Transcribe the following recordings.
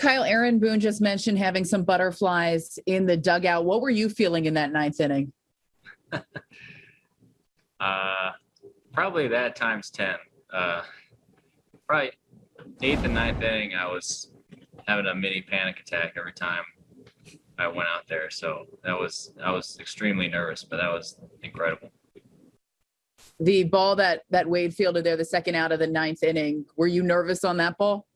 Kyle Aaron Boone just mentioned having some butterflies in the dugout. What were you feeling in that ninth inning? Uh, probably that times 10. Uh, probably eighth and ninth inning, I was having a mini panic attack every time I went out there. So that was, I was extremely nervous, but that was incredible. The ball that that Wade fielded there, the second out of the ninth inning. Were you nervous on that ball?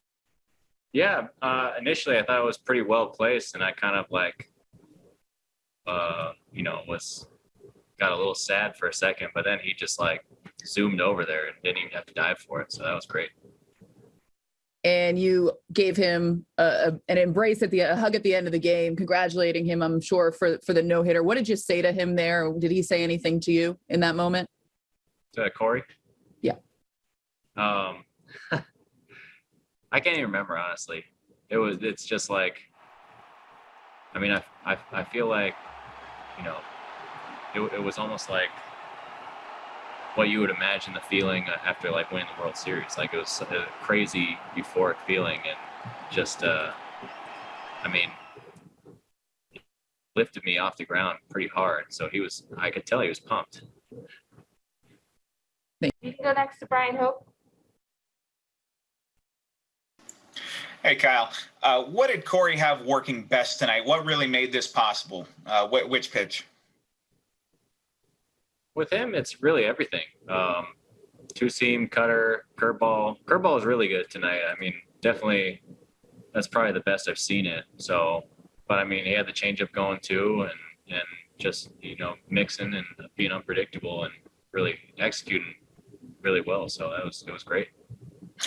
Yeah, uh, initially I thought it was pretty well placed, and I kind of like, uh, you know, was got a little sad for a second, but then he just like zoomed over there and didn't even have to dive for it, so that was great. And you gave him a, a, an embrace at the a hug at the end of the game, congratulating him. I'm sure for for the no hitter. What did you say to him there? Did he say anything to you in that moment? To Corey. Yeah. Um, I can't even remember honestly. It was. It's just like. I mean, I I I feel like, you know, it, it was almost like what you would imagine the feeling after like winning the World Series. Like it was a crazy euphoric feeling and just, uh, I mean, lifted me off the ground pretty hard. So he was, I could tell he was pumped. You can go next to Bryan Hoch. Hey, Kyle. Uh, what did Corey have working best tonight? What really made this possible? Uh, wh- which pitch? With him, it's really everything. Um, two seam, cutter, curveball. Curveball is really good tonight. I mean, definitely, that's probably the best I've seen it. So, but I mean, he had the changeup going too, and and just you know mixing and being unpredictable and really executing really well. So that was it was great.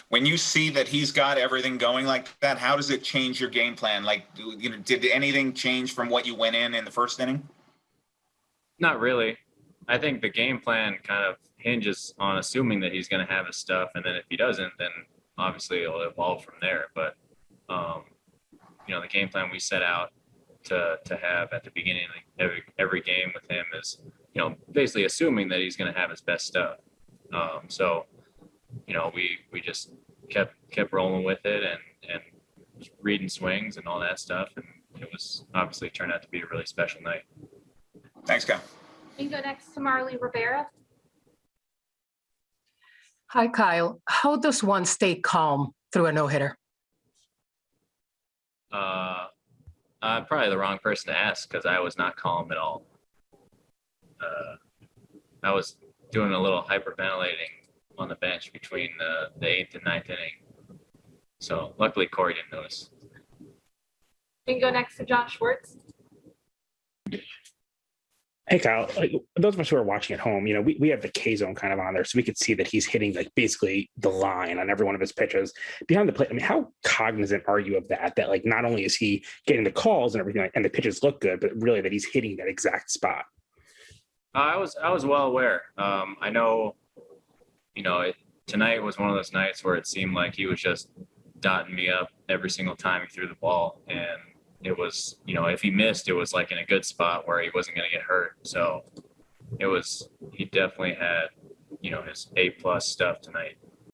When you see that he's got everything going like that, how does it change your game plan? Like, you know, did anything change from what you went in in the first inning? Not really. I think the game plan kind of hinges on assuming that he's going to have his stuff, and then if he doesn't, then obviously it'll evolve from there. But um, you know, the game plan we set out to to have at the beginning of every every game with him is you know basically assuming that he's going to have his best stuff. Um, so you know, we we just kept kept rolling with it and and reading swings and all that stuff, and it was obviously turned out to be a really special night. Thanks, Kyle. You can go next to Marly Rivera. Hi, Kyle. How does one stay calm through a no hitter? Uh, I'm probably the wrong person to ask because I was not calm at all. Uh, I was doing a little hyperventilating on the bench between the, the eighth and ninth inning. So luckily Corey didn't notice. You can go next to John Schwartz. Hey Kyle, like, those of us who are watching at home, you know, we, we have the K zone kind of on there, so we could see that he's hitting like basically the line on every one of his pitches behind the plate. I mean, how cognizant are you of that? That like not only is he getting the calls and everything, and the pitches look good, but really that he's hitting that exact spot. I was I was well aware. Um, I know, you know, it, tonight was one of those nights where it seemed like he was just dotting me up every single time he threw the ball, and it was, you know, if he missed, it was like in a good spot where he wasn't going to get hurt. So it was, he definitely had, you know, his A plus stuff tonight.